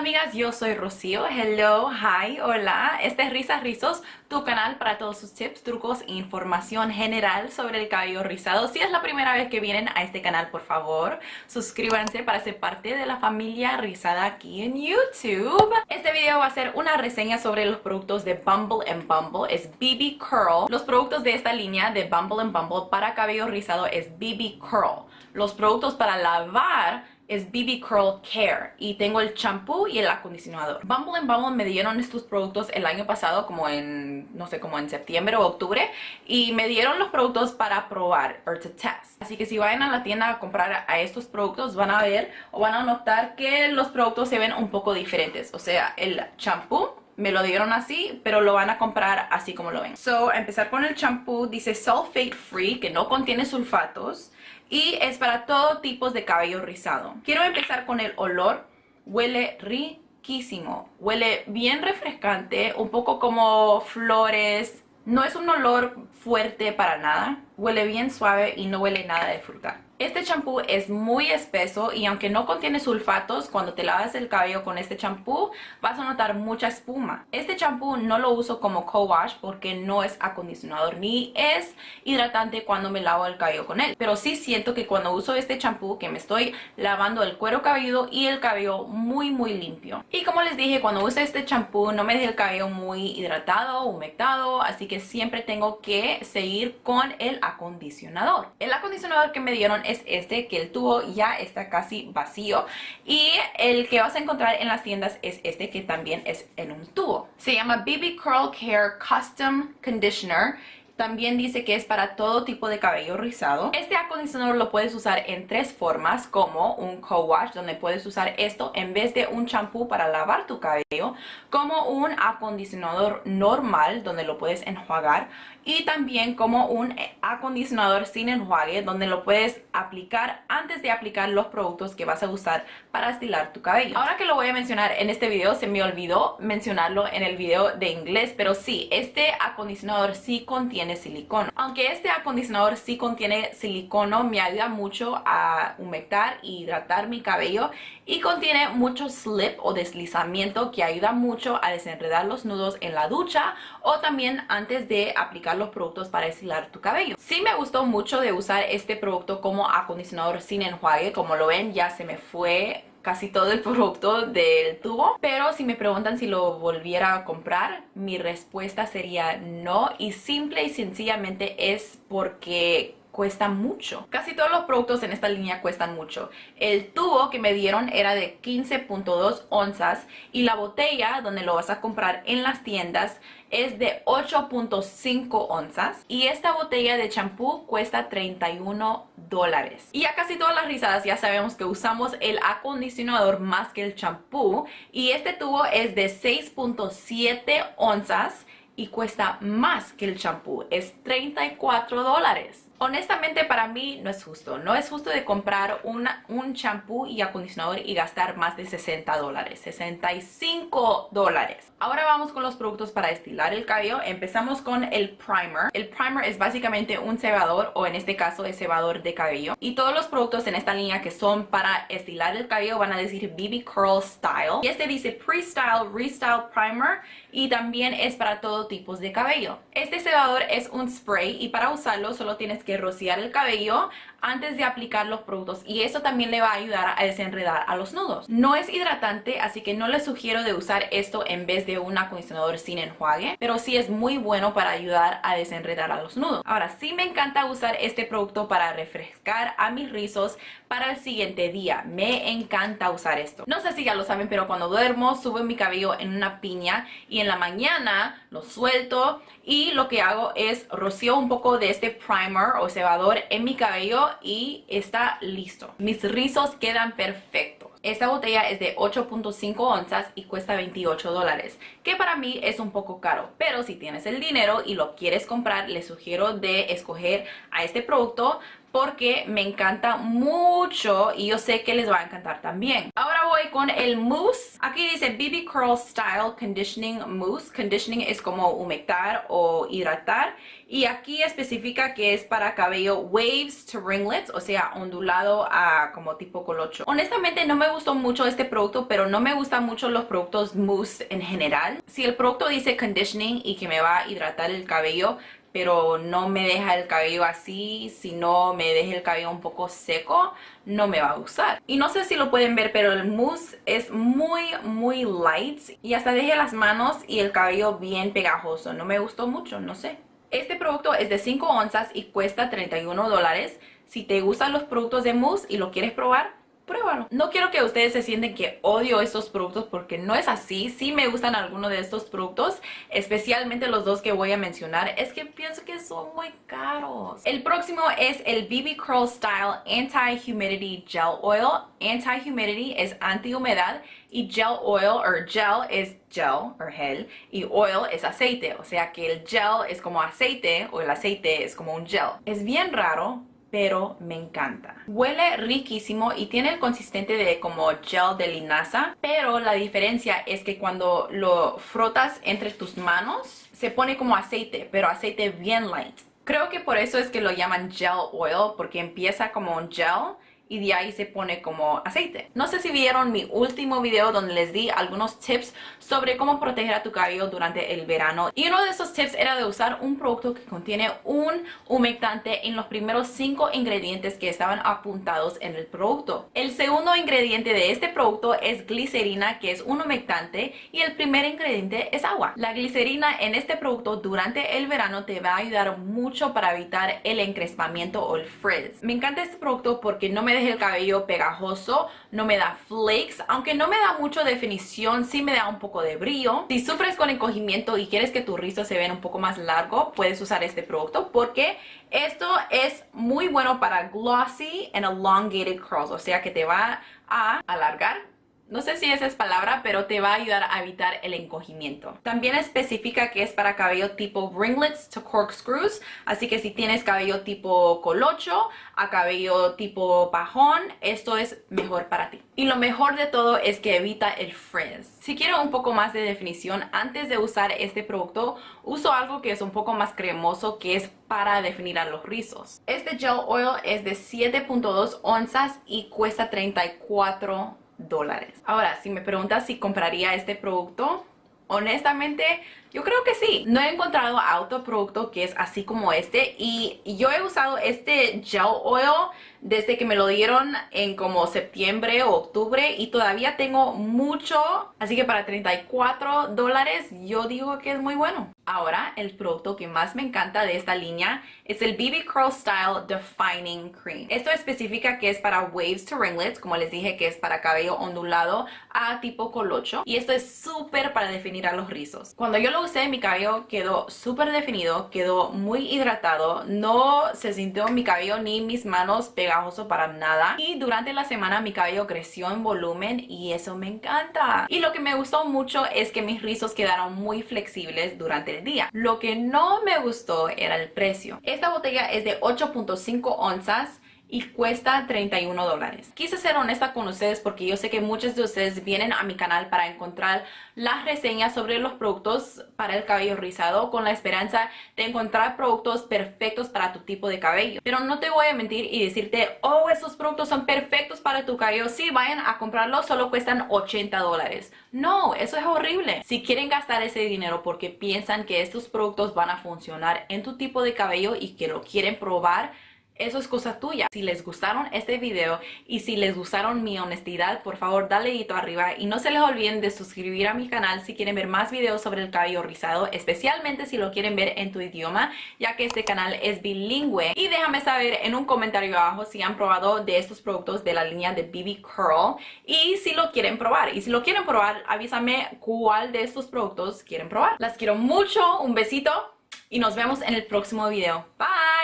amigas, yo soy Rocío. Hello, hi, hola. Este es Risas Rizos, tu canal para todos sus tips, trucos e información general sobre el cabello rizado. Si es la primera vez que vienen a este canal, por favor, suscríbanse para ser parte de la familia rizada aquí en YouTube. Este video va a ser una reseña sobre los productos de Bumble Bumble. Es BB Curl. Los productos de esta línea de Bumble Bumble para cabello rizado es BB Curl. Los productos para lavar es BB Curl Care y tengo el champú y el acondicionador. Bumble Bumble me dieron estos productos el año pasado como en, no sé, como en septiembre o octubre y me dieron los productos para probar or to test. Así que si vayan a la tienda a comprar a estos productos van a ver o van a notar que los productos se ven un poco diferentes. O sea, el champú me lo dieron así, pero lo van a comprar así como lo ven. So, a empezar con el champú, dice sulfate free, que no contiene sulfatos y es para todo tipo de cabello rizado. Quiero empezar con el olor. Huele riquísimo. Huele bien refrescante, un poco como flores. No es un olor fuerte para nada. Huele bien suave y no huele nada de fruta. Este champú es muy espeso y aunque no contiene sulfatos, cuando te lavas el cabello con este champú vas a notar mucha espuma. Este champú no lo uso como co-wash porque no es acondicionador ni es hidratante cuando me lavo el cabello con él. Pero sí siento que cuando uso este champú que me estoy lavando el cuero cabelludo y el cabello muy muy limpio. Y como les dije, cuando uso este champú no me deja el cabello muy hidratado, humectado, así que siempre tengo que seguir con el El acondicionador que me dieron es este, que el tubo ya está casi vacío. Y el que vas a encontrar en las tiendas es este, que también es en un tubo. Se llama BB Curl Care Custom Conditioner también dice que es para todo tipo de cabello rizado. Este acondicionador lo puedes usar en tres formas, como un co-wash, donde puedes usar esto en vez de un champú para lavar tu cabello, como un acondicionador normal, donde lo puedes enjuagar, y también como un acondicionador sin enjuague, donde lo puedes aplicar antes de aplicar los productos que vas a usar para estilar tu cabello. Ahora que lo voy a mencionar en este video, se me olvidó mencionarlo en el video de inglés, pero sí, este acondicionador sí contiene silicono. Aunque este acondicionador sí contiene silicono, me ayuda mucho a humectar y hidratar mi cabello y contiene mucho slip o deslizamiento que ayuda mucho a desenredar los nudos en la ducha o también antes de aplicar los productos para estilar tu cabello. Sí me gustó mucho de usar este producto como acondicionador sin enjuague, como lo ven ya se me fue casi todo el producto del tubo pero si me preguntan si lo volviera a comprar mi respuesta sería no y simple y sencillamente es porque cuesta mucho. Casi todos los productos en esta línea cuestan mucho. El tubo que me dieron era de 15.2 onzas y la botella donde lo vas a comprar en las tiendas es de 8.5 onzas y esta botella de champú cuesta 31 dólares. Y a casi todas las risadas ya sabemos que usamos el acondicionador más que el champú y este tubo es de 6.7 onzas y cuesta más que el champú, es 34 dólares. Honestamente para mí no es justo, no es justo de comprar un champú y acondicionador y gastar más de 60 dólares, 65 dólares. Ahora vamos con los productos para estilar el cabello, empezamos con el primer. El primer es básicamente un cebador o en este caso es cebador de cabello. Y todos los productos en esta línea que son para estilar el cabello van a decir BB Curl Style. Y este dice Pre-Style Restyle Primer. Y también es para todo tipo de cabello. Este cebador es un spray y para usarlo solo tienes que rociar el cabello antes de aplicar los productos y eso también le va a ayudar a desenredar a los nudos. No es hidratante, así que no les sugiero de usar esto en vez de un acondicionador sin enjuague, pero sí es muy bueno para ayudar a desenredar a los nudos. Ahora, sí me encanta usar este producto para refrescar a mis rizos para el siguiente día. Me encanta usar esto. No sé si ya lo saben, pero cuando duermo subo mi cabello en una piña y en la mañana lo suelto y lo que hago es rocío un poco de este primer o cebador en mi cabello y está listo. Mis rizos quedan perfectos. Esta botella es de 8.5 onzas y cuesta 28 dólares, que para mí es un poco caro, pero si tienes el dinero y lo quieres comprar, les sugiero de escoger a este producto porque me encanta mucho y yo sé que les va a encantar también. Ahora voy con el mousse. Aquí dice BB Curl Style Conditioning Mousse. Conditioning es como humectar o hidratar. Y aquí especifica que es para cabello waves to ringlets, o sea, ondulado a como tipo colocho. Honestamente no me gustó mucho este producto, pero no me gustan mucho los productos mousse en general. Si el producto dice conditioning y que me va a hidratar el cabello, pero no me deja el cabello así, si no me deja el cabello un poco seco, no me va a gustar. Y no sé si lo pueden ver, pero el mousse es muy, muy light y hasta deja las manos y el cabello bien pegajoso. No me gustó mucho, no sé. Este producto es de 5 onzas y cuesta 31 dólares. Si te gustan los productos de mousse y lo quieres probar, No quiero que ustedes se sienten que odio estos productos porque no es así. Sí me gustan algunos de estos productos, especialmente los dos que voy a mencionar. Es que pienso que son muy caros. El próximo es el BB Curl Style Anti-Humidity Gel Oil. Anti-Humidity es anti-humedad y gel oil o gel es gel o gel y oil es aceite. O sea que el gel es como aceite o el aceite es como un gel. Es bien raro pero me encanta. Huele riquísimo y tiene el consistente de como gel de linaza, pero la diferencia es que cuando lo frotas entre tus manos, se pone como aceite, pero aceite bien light. Creo que por eso es que lo llaman gel oil, porque empieza como un gel y de ahí se pone como aceite. No sé si vieron mi último video donde les di algunos tips sobre cómo proteger a tu cabello durante el verano y uno de esos tips era de usar un producto que contiene un humectante en los primeros cinco ingredientes que estaban apuntados en el producto. El segundo ingrediente de este producto es glicerina que es un humectante y el primer ingrediente es agua. La glicerina en este producto durante el verano te va a ayudar mucho para evitar el encrespamiento o el frizz. Me encanta este producto porque no me el cabello pegajoso, no me da flakes, aunque no me da mucho definición, sí me da un poco de brillo. Si sufres con encogimiento y quieres que tu rizo se vea un poco más largo, puedes usar este producto porque esto es muy bueno para glossy and elongated curls, o sea que te va a alargar no sé si esa es palabra, pero te va a ayudar a evitar el encogimiento. También especifica que es para cabello tipo ringlets to corkscrews, así que si tienes cabello tipo colocho a cabello tipo pajón, esto es mejor para ti. Y lo mejor de todo es que evita el frizz. Si quiero un poco más de definición, antes de usar este producto, uso algo que es un poco más cremoso, que es para definir a los rizos. Este gel oil es de 7.2 onzas y cuesta 34 dólares. Ahora, si me preguntas si compraría este producto, honestamente yo creo que sí. No he encontrado autoproducto que es así como este y yo he usado este gel oil desde que me lo dieron en como septiembre o octubre y todavía tengo mucho. Así que para 34 dólares yo digo que es muy bueno. Ahora, el producto que más me encanta de esta línea es el BB Curl Style Defining Cream. Esto especifica que es para waves to ringlets, como les dije que es para cabello ondulado a tipo colocho. Y esto es súper para definir a los rizos. Cuando yo lo usé, mi cabello quedó súper definido, quedó muy hidratado, no se sintió mi cabello ni mis manos pegajoso para nada. Y durante la semana mi cabello creció en volumen y eso me encanta. Y lo que me gustó mucho es que mis rizos quedaron muy flexibles durante el día. Lo que no me gustó era el precio. Esta botella es de 8.5 onzas y cuesta 31 dólares. Quise ser honesta con ustedes porque yo sé que muchos de ustedes vienen a mi canal para encontrar las reseñas sobre los productos para el cabello rizado con la esperanza de encontrar productos perfectos para tu tipo de cabello. Pero no te voy a mentir y decirte, oh, estos productos son perfectos para tu cabello. Sí, vayan a comprarlos, solo cuestan 80 dólares. No, eso es horrible. Si quieren gastar ese dinero porque piensan que estos productos van a funcionar en tu tipo de cabello y que lo quieren probar, eso es cosa tuya. Si les gustaron este video y si les gustaron mi honestidad, por favor dale dedito arriba y no se les olviden de suscribir a mi canal si quieren ver más videos sobre el cabello rizado, especialmente si lo quieren ver en tu idioma, ya que este canal es bilingüe. Y déjame saber en un comentario abajo si han probado de estos productos de la línea de BB Curl y si lo quieren probar. Y si lo quieren probar, avísame cuál de estos productos quieren probar. Las quiero mucho, un besito y nos vemos en el próximo video. Bye!